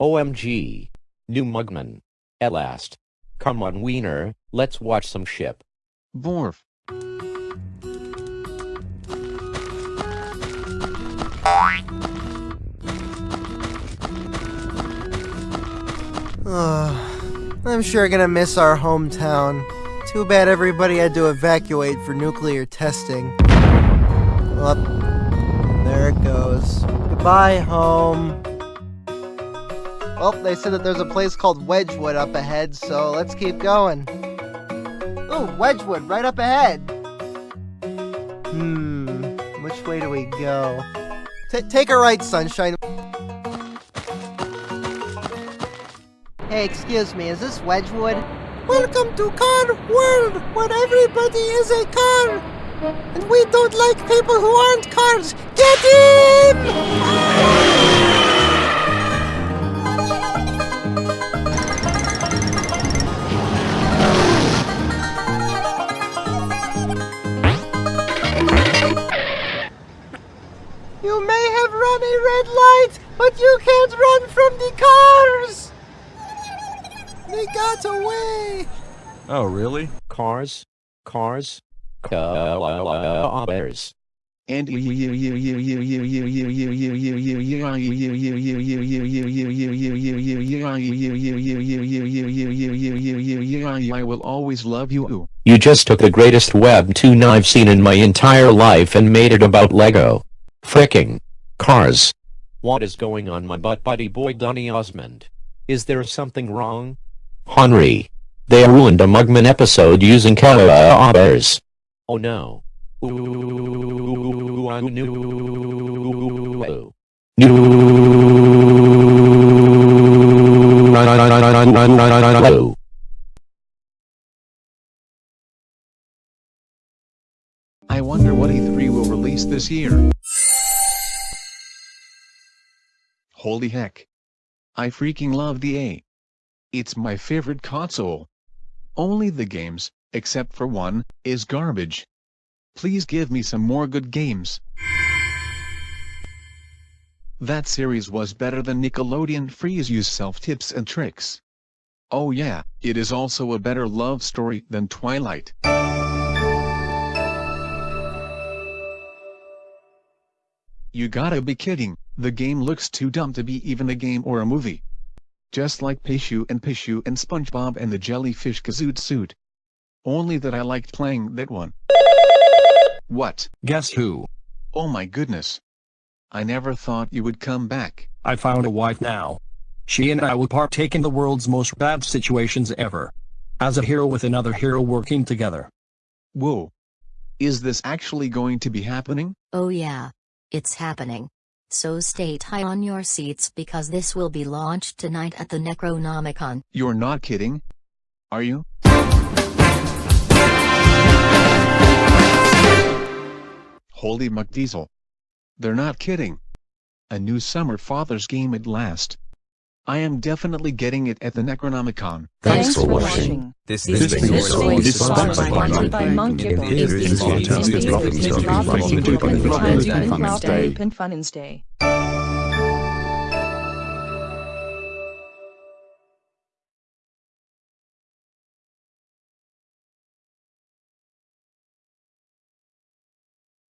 OMG. New Mugman. At last. Come on, Wiener, let's watch some ship. Borf. Ugh, I'm sure gonna miss our hometown. Too bad everybody had to evacuate for nuclear testing. Up, there it goes. Goodbye, home. Well, they said that there's a place called Wedgwood up ahead, so let's keep going. Ooh, Wedgwood, right up ahead. Hmm, which way do we go? T take a right, Sunshine. Hey, excuse me, is this Wedgwood? Welcome to Car World, where everybody is a car. And we don't like people who aren't cars. Get in! You may have run a red light, but you can't run from the cars! They got away! Oh, really? Cars. Cars. Cars. And I will always love you. You just took the greatest webtoon I've seen in my entire life and made it about Lego. Fricking. Cars. What is going on my butt buddy boy Donny Osmond? Is there something wrong? Henry. They ruined a Mugman episode using cars. Oh no. Ooh, I knew. New. I wonder what E3 will release this year. Holy heck. I freaking love the A. It's my favorite console. Only the games, except for one, is garbage. Please give me some more good games. That series was better than Nickelodeon Freeze Use Self Tips and Tricks. Oh yeah, it is also a better love story than Twilight. You gotta be kidding, the game looks too dumb to be even a game or a movie. Just like Pishu and Pishu and SpongeBob and the Jellyfish Kazoot suit. Only that I liked playing that one. What? Guess who? Oh my goodness. I never thought you would come back. I found a wife now. She and I will partake in the world's most bad situations ever. As a hero with another hero working together. Whoa. Is this actually going to be happening? Oh yeah. It's happening. So stay tight on your seats because this will be launched tonight at the Necronomicon. You're not kidding? Are you? Holy McDiesel. They're not kidding. A new Summer Father's game at last. I am definitely getting it at the Necronomicon. Thanks for watching. This This this thing is thing is is sponsored sponsored by by Monkey. Monkey. Monkey. It is It's fantastic. fantastic. It's It's fantastic.